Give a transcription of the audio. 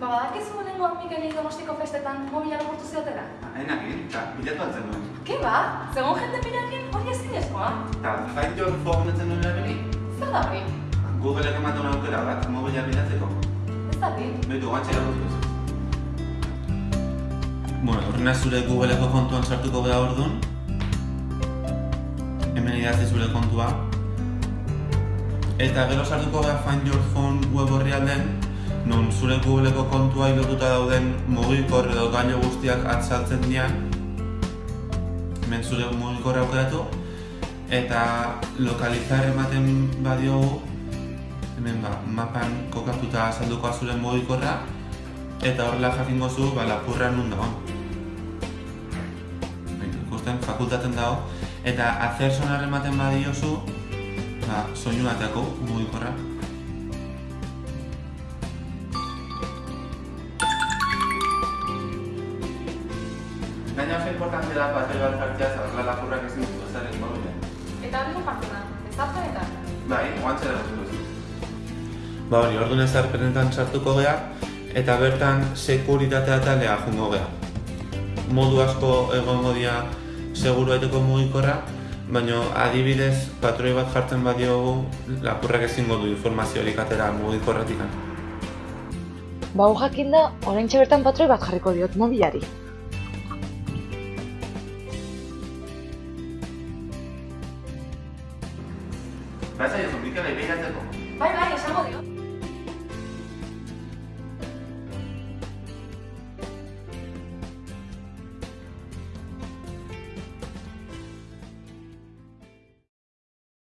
Ba, badakizu lehenko Mikelei donostiko festetan mobila lagurtu ziotela? Hainakin, eta bilatu altzen duen. Ke ba? Zegoen jende birakin hori ezinezkoa? Eta find your phone etzen duen erabili? Zer da hori? Googleek ematen aukera bat, mobila bilatzeko. Ez da bi? Betu, guantxe erakutuko Bueno, horrena zure Googleeko kontuan sartuko gara orduan. Hemen idatzi zure kontua. Eta gero sartuko gara Find Your Phone web horri alden, non zure Googleeko kontua ilotuta dauden mugikor edo gailu guztiak atzaltzen dian. Hemen zure mugikorra aukeratu. Eta lokalizar ematen badiogu, hemen ba, mapan kokatuta azalduko zure mugikorra, eta horrela jakingo zu ba, lapurra nun dago. Ikusten fakultaten dago, eta azer sonar ematen badiozu, ba, soinu bateako mugikorra. Gaina oso importante da bat jartzea, zarrela lapurrak ezin dut ezaren mobilen. Eta hori partzena, ez da zenetan? Bai, guantxe da Ba hori, orduan ezarpenetan sartuko gea, eta bertan sekuritatea talea jungo gea. Modu asko egongo dira seguru aiteko mugikorra, baina adibidez patroi bat jartzen badiogu lapurrak ezingo du informaziorik atera mugikorretik. Ba, hau jakin da, orain bertan patroi bat jarriko diot mobilari. Baina, ez Mikel, begiratzeko. Bai, bai, esango dio.